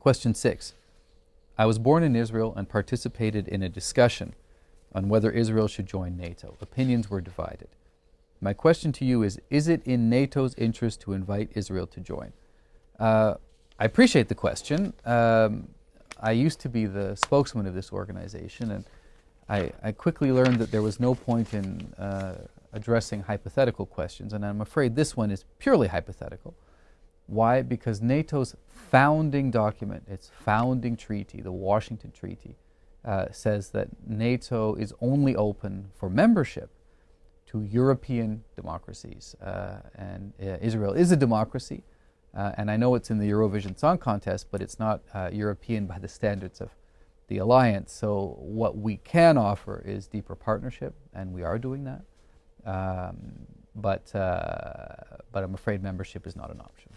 Question six. I was born in Israel and participated in a discussion on whether Israel should join NATO. Opinions were divided. My question to you is Is it in NATO's interest to invite Israel to join? Uh, I appreciate the question. Um, I used to be the spokesman of this organization, and I, I quickly learned that there was no point in uh, addressing hypothetical questions, and I'm afraid this one is purely hypothetical. Why? Because NATO's founding document, its founding treaty, the Washington Treaty, uh, says that NATO is only open for membership to European democracies. Uh, and uh, Israel is a democracy. Uh, and I know it's in the Eurovision Song Contest, but it's not uh, European by the standards of the alliance. So, what we can offer is deeper partnership, and we are doing that. Um, but, uh, but I'm afraid membership is not an option.